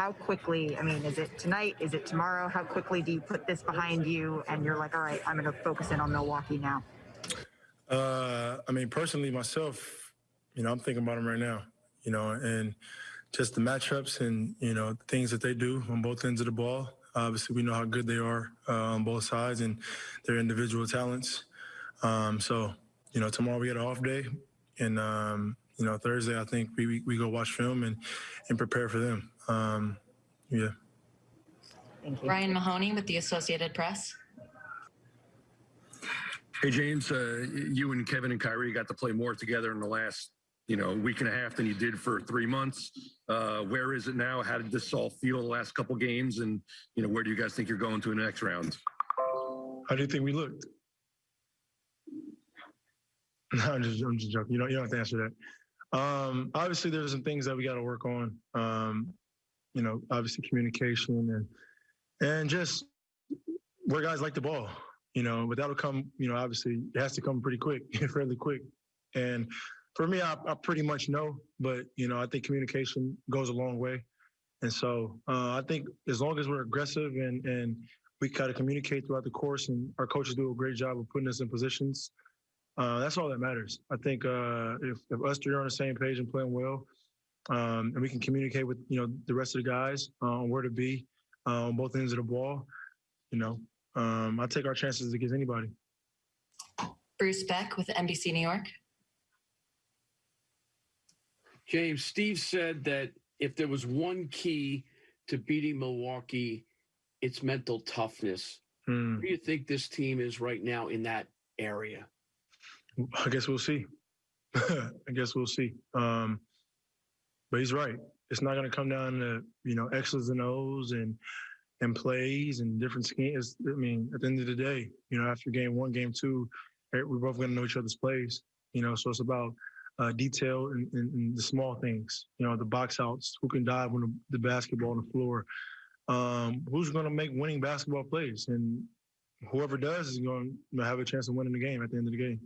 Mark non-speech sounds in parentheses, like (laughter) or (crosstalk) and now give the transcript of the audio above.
how quickly, I mean, is it tonight? Is it tomorrow? How quickly do you put this behind you and you're like, all right, I'm going to focus in on Milwaukee now? Uh, I mean, personally, myself, you know, I'm thinking about them right now, you know, and just the matchups and, you know, things that they do on both ends of the ball. Obviously, we know how good they are uh, on both sides and their individual talents. Um, so, you know, tomorrow we get an off day. And, um, you know, Thursday, I think we, we, we go watch film and, and prepare for them. Um, yeah. Thank you. Brian Mahoney with the Associated Press. Hey, James, uh, you and Kevin and Kyrie got to play more together in the last, you know, week and a half than you did for three months. Uh, where is it now? How did this all feel the last couple games? And, you know, where do you guys think you're going to in the next round? How do you think we looked? (laughs) No, I'm just, I'm just joking. You don't, you don't have to answer that. Um, obviously, there's some things that we got to work on. Um, you know, obviously communication and and just where guys like the ball. You know, but that'll come. You know, obviously it has to come pretty quick, (laughs) fairly quick. And for me, I, I pretty much know. But you know, I think communication goes a long way. And so uh, I think as long as we're aggressive and and we kind of communicate throughout the course, and our coaches do a great job of putting us in positions. Uh, that's all that matters. I think uh, if, if us three are on the same page and playing well, um, and we can communicate with you know the rest of the guys uh, on where to be uh, on both ends of the ball, you know, um, I take our chances against anybody. Bruce Beck with NBC New York. James, Steve said that if there was one key to beating Milwaukee, it's mental toughness. Where do you think this team is right now in that area? I guess we'll see. (laughs) I guess we'll see. Um, but he's right. It's not going to come down to you know X's and O's and and plays and different schemes. I mean, at the end of the day, you know, after game one, game two, eh, we're both going to know each other's plays. You know, so it's about uh, detail and, and, and the small things. You know, the box outs, who can dive when the, the basketball on the floor, um, who's going to make winning basketball plays, and whoever does is going to have a chance of winning the game at the end of the game.